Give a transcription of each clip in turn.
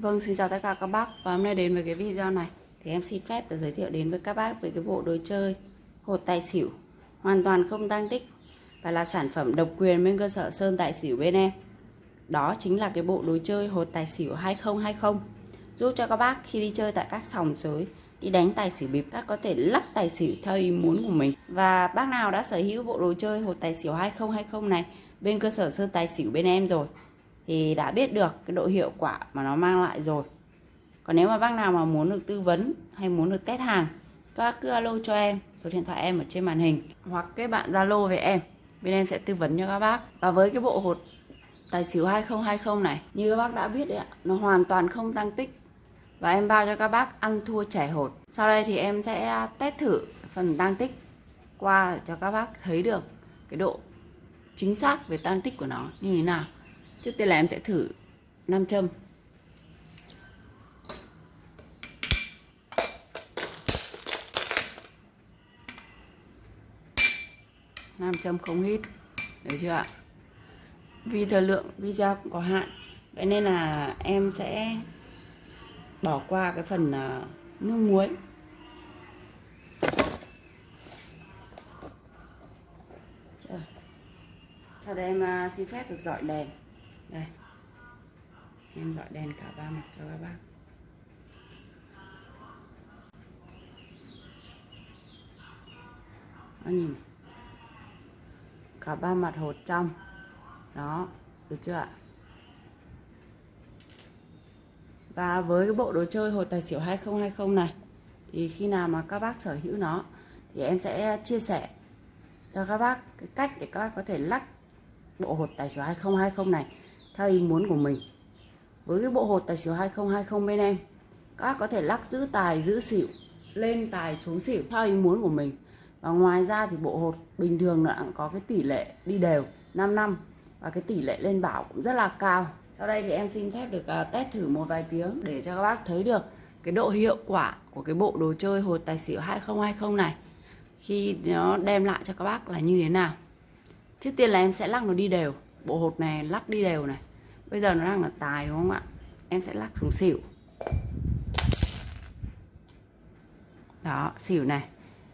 Vâng, xin chào tất cả các bác. Và hôm nay đến với cái video này. Thì em xin phép được giới thiệu đến với các bác về cái bộ đồ chơi hột tài xỉu. Hoàn toàn không tăng tích và là sản phẩm độc quyền bên cơ sở Sơn Tài Xỉu bên em. Đó chính là cái bộ đồ chơi hột tài xỉu 2020 giúp cho các bác khi đi chơi tại các sòng sới đi đánh tài xỉu bịp các có thể lắp tài xỉu theo ý muốn của mình. Và bác nào đã sở hữu bộ đồ chơi hột tài xỉu 2020 này bên cơ sở Sơn Tài Xỉu bên em rồi thì đã biết được cái độ hiệu quả mà nó mang lại rồi. Còn nếu mà bác nào mà muốn được tư vấn hay muốn được test hàng, các bác cứ alo cho em, số điện thoại em ở trên màn hình, hoặc kết bạn zalo với em. Bên em sẽ tư vấn cho các bác. Và với cái bộ hột tài xỉu 2020 này, như các bác đã biết đấy ạ, nó hoàn toàn không tăng tích. Và em bao cho các bác ăn thua trẻ hột. Sau đây thì em sẽ test thử phần tăng tích qua để cho các bác thấy được cái độ chính xác về tăng tích của nó như thế nào. Trước tiên là em sẽ thử 5 châm. Nam châm không hít. Được chưa ạ? Vì thời lượng video cũng có hạn, vậy nên là em sẽ bỏ qua cái phần ờ, nước muối. Sau đây em ờ, xin phép được dọi đèn đây. Em dọi đèn cả ba mặt cho các bác. Nó nhìn này. cả ba mặt hột trong. Đó, được chưa ạ? Và với cái bộ đồ chơi hột tài xỉu 2020 này, thì khi nào mà các bác sở hữu nó, thì em sẽ chia sẻ cho các bác cái cách để các bác có thể lắc bộ hột tài xỉu 2020 này theo ý muốn của mình. Với cái bộ hột tài xỉu 2020 bên em, các bác có thể lắc giữ tài, giữ xỉu, lên tài xuống xỉu theo ý muốn của mình. Và ngoài ra thì bộ hột bình thường nó cũng có cái tỷ lệ đi đều 5 năm. Và cái tỷ lệ lên bảo cũng rất là cao. Sau đây thì em xin phép được à, test thử một vài tiếng để cho các bác thấy được cái độ hiệu quả của cái bộ đồ chơi hột tài xỉu 2020 này. Khi nó đem lại cho các bác là như thế nào. Trước tiên là em sẽ lắc nó đi đều bộ hột này lắc đi đều này. Bây giờ nó đang là tài đúng không ạ? Em sẽ lắc xuống xỉu. Đó, xỉu này.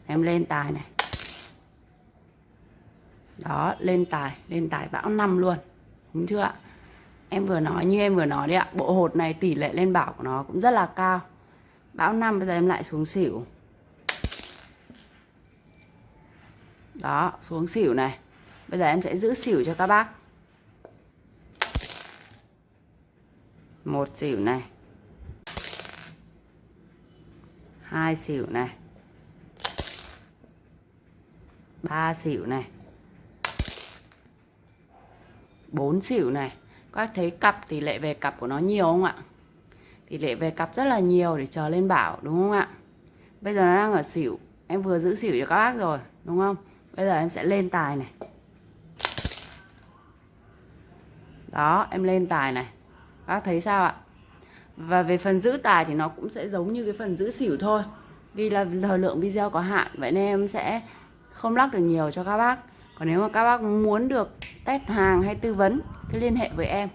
Em lên tài này. Đó, lên tài lên tài bão năm luôn. Đúng chưa ạ? Em vừa nói, như em vừa nói đấy ạ, bộ hột này tỷ lệ lên bảo của nó cũng rất là cao. Bão năm bây giờ em lại xuống xỉu. Đó, xuống xỉu này. Bây giờ em sẽ giữ xỉu cho các bác. Một xỉu này. Hai xỉu này. Ba xỉu này. Bốn xỉu này. Các thấy cặp, tỷ lệ về cặp của nó nhiều không ạ? Tỷ lệ về cặp rất là nhiều để chờ lên bảo, đúng không ạ? Bây giờ nó đang ở xỉu. Em vừa giữ xỉu cho các bác rồi, đúng không? Bây giờ em sẽ lên tài này. Đó, em lên tài này các thấy sao ạ? Và về phần giữ tài thì nó cũng sẽ giống như cái phần giữ xỉu thôi. Vì là thời lượng video có hạn, vậy nên em sẽ không lắc được nhiều cho các bác. Còn nếu mà các bác muốn được test hàng hay tư vấn, thì liên hệ với em.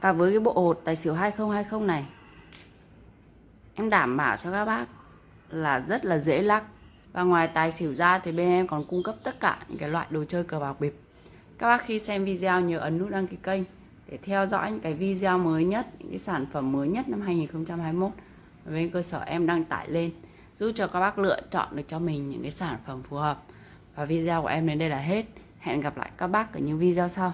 Và với cái bộ hột tài xỉu 2020 này, em đảm bảo cho các bác là rất là dễ lắc. Và ngoài tài xỉu ra thì bên em còn cung cấp tất cả những cái loại đồ chơi cờ bạc bịp. Các bác khi xem video nhớ ấn nút đăng ký kênh để theo dõi những cái video mới nhất, những cái sản phẩm mới nhất năm 2021 bên cơ sở em đăng tải lên giúp cho các bác lựa chọn được cho mình những cái sản phẩm phù hợp. Và video của em đến đây là hết. Hẹn gặp lại các bác ở những video sau.